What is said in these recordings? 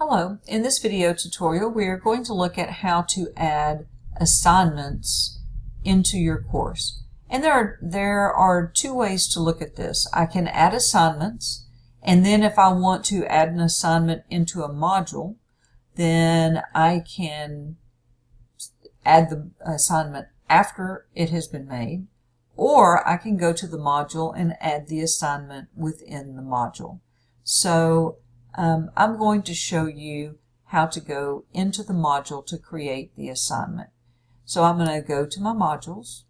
Hello, in this video tutorial we are going to look at how to add assignments into your course. And there are, there are two ways to look at this. I can add assignments and then if I want to add an assignment into a module then I can add the assignment after it has been made or I can go to the module and add the assignment within the module. So um, I'm going to show you how to go into the module to create the assignment. So I'm going to go to my modules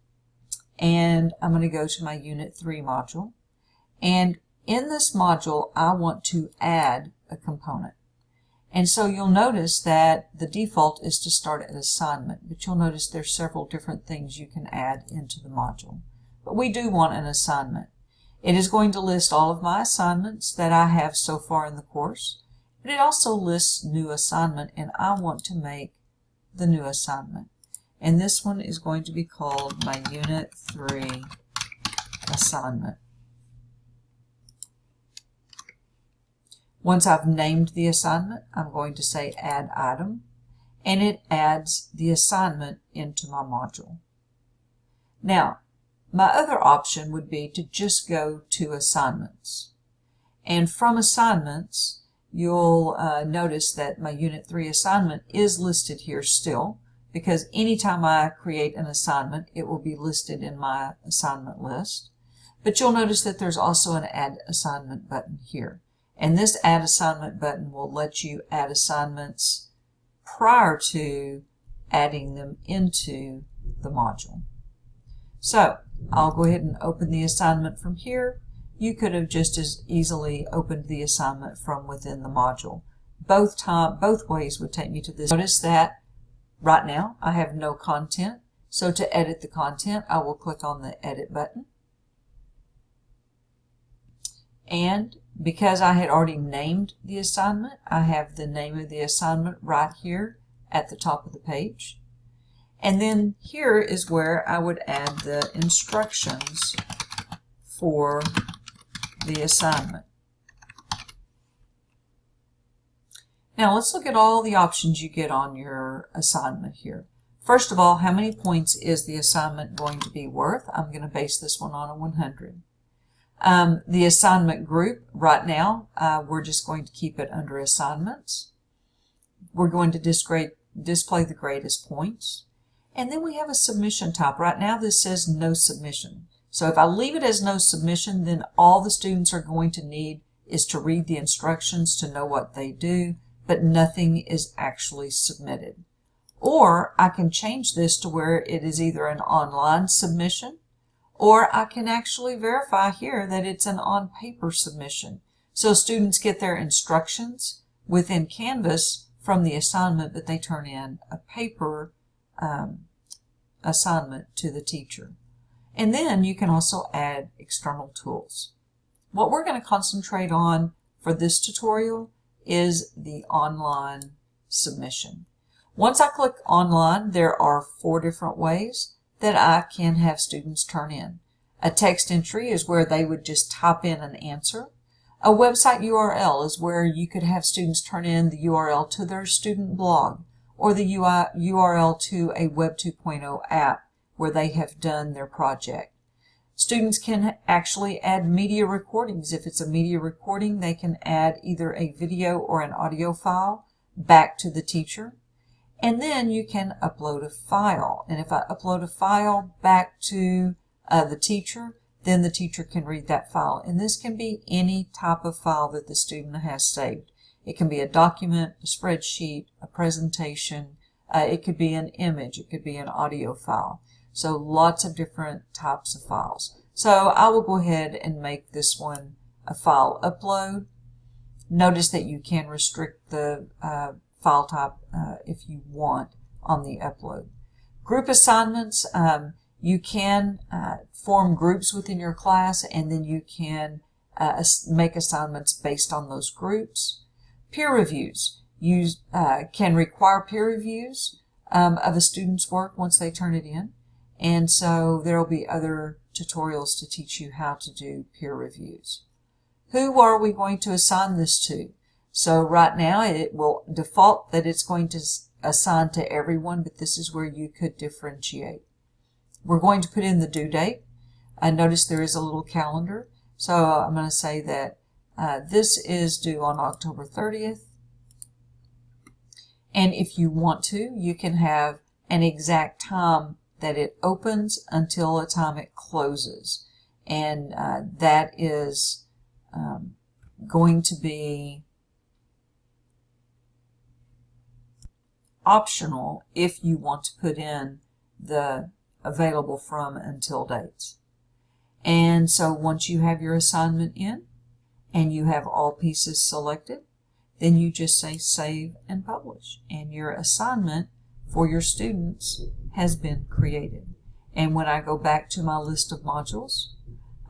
and I'm going to go to my Unit 3 module. And in this module, I want to add a component. And so you'll notice that the default is to start at assignment, but you'll notice there's several different things you can add into the module. But we do want an assignment. It is going to list all of my assignments that I have so far in the course, but it also lists new assignment and I want to make the new assignment. And this one is going to be called my Unit 3 assignment. Once I've named the assignment, I'm going to say Add Item, and it adds the assignment into my module. Now, my other option would be to just go to assignments. And from assignments, you'll uh, notice that my Unit 3 assignment is listed here still, because anytime I create an assignment, it will be listed in my assignment list. But you'll notice that there's also an Add Assignment button here. And this Add Assignment button will let you add assignments prior to adding them into the module. So I'll go ahead and open the assignment from here. You could have just as easily opened the assignment from within the module. Both time, both ways would take me to this. Notice that right now I have no content. So to edit the content, I will click on the edit button. And because I had already named the assignment, I have the name of the assignment right here at the top of the page. And then here is where I would add the instructions for the assignment. Now let's look at all the options you get on your assignment here. First of all, how many points is the assignment going to be worth? I'm going to base this one on a 100. Um, the assignment group, right now, uh, we're just going to keep it under assignments. We're going to display, display the greatest points. And then we have a submission type. Right now this says no submission. So if I leave it as no submission, then all the students are going to need is to read the instructions to know what they do, but nothing is actually submitted. Or I can change this to where it is either an online submission, or I can actually verify here that it's an on-paper submission. So students get their instructions within Canvas from the assignment, but they turn in a paper um, assignment to the teacher. And then you can also add external tools. What we're going to concentrate on for this tutorial is the online submission. Once I click online, there are four different ways that I can have students turn in. A text entry is where they would just type in an answer. A website URL is where you could have students turn in the URL to their student blog or the UI, URL to a Web 2.0 app where they have done their project. Students can actually add media recordings. If it's a media recording, they can add either a video or an audio file back to the teacher. And then you can upload a file. And if I upload a file back to uh, the teacher, then the teacher can read that file. And this can be any type of file that the student has saved. It can be a document, a spreadsheet, a presentation. Uh, it could be an image. It could be an audio file. So lots of different types of files. So I will go ahead and make this one a file upload. Notice that you can restrict the uh, file type uh, if you want on the upload. Group assignments, um, you can uh, form groups within your class and then you can uh, make assignments based on those groups. Peer reviews. You uh, can require peer reviews um, of a student's work once they turn it in. And so there will be other tutorials to teach you how to do peer reviews. Who are we going to assign this to? So right now it will default that it's going to assign to everyone, but this is where you could differentiate. We're going to put in the due date. I notice there is a little calendar. So I'm going to say that uh, this is due on October 30th. And if you want to, you can have an exact time that it opens until the time it closes. And uh, that is um, going to be optional if you want to put in the available from until dates. And so once you have your assignment in and you have all pieces selected, then you just say save and publish and your assignment for your students has been created. And when I go back to my list of modules,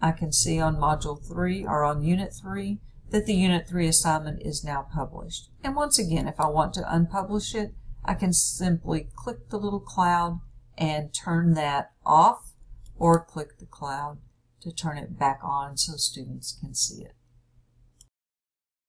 I can see on module 3 or on unit 3 that the unit 3 assignment is now published. And once again, if I want to unpublish it, I can simply click the little cloud and turn that off or click the cloud to turn it back on so students can see it.